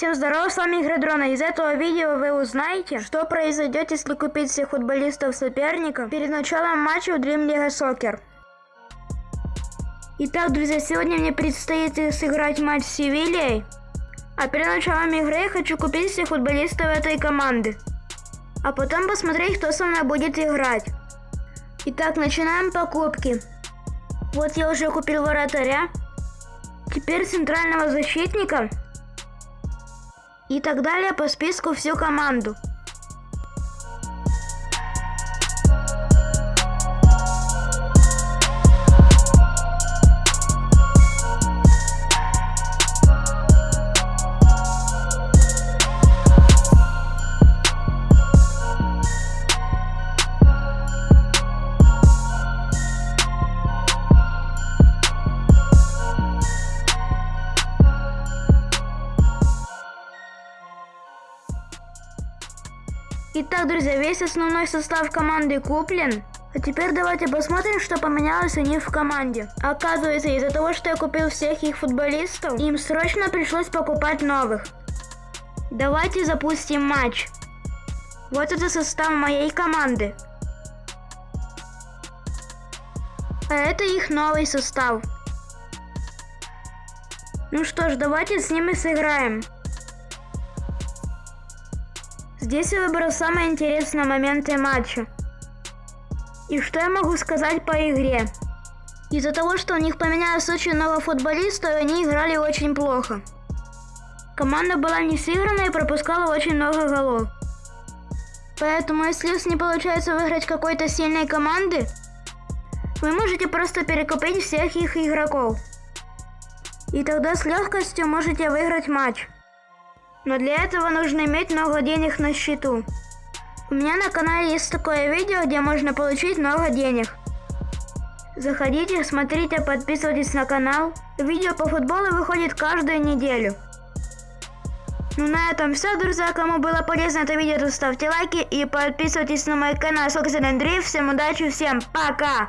Всем здорова, с вами Игры Дрона. Из этого видео вы узнаете, что произойдет, если купить всех футболистов соперника перед началом матча в Dream League Soccer. Итак, друзья, сегодня мне предстоит сыграть матч с Севильей. А перед началом игры я хочу купить всех футболистов этой команды. А потом посмотреть, кто со мной будет играть. Итак, начинаем покупки. Вот я уже купил вратаря. Теперь центрального защитника и так далее по списку всю команду. Итак, друзья, весь основной состав команды куплен. А теперь давайте посмотрим, что поменялось у них в команде. Оказывается, из-за того, что я купил всех их футболистов, им срочно пришлось покупать новых. Давайте запустим матч. Вот это состав моей команды. А это их новый состав. Ну что ж, давайте с ними сыграем. Здесь я выбрал самые интересные моменты матча. И что я могу сказать по игре? Из-за того, что у них поменялось очень много футболистов, они играли очень плохо. Команда была не сыграна и пропускала очень много голов. Поэтому, если у вас не получается выиграть какой-то сильной команды, вы можете просто перекупить всех их игроков. И тогда с легкостью можете выиграть матч. Но для этого нужно иметь много денег на счету. У меня на канале есть такое видео, где можно получить много денег. Заходите, смотрите, подписывайтесь на канал. Видео по футболу выходит каждую неделю. Ну на этом все, друзья. Кому было полезно это видео, то ставьте лайки и подписывайтесь на мой канал Соксен Андрей. Всем удачи, всем пока!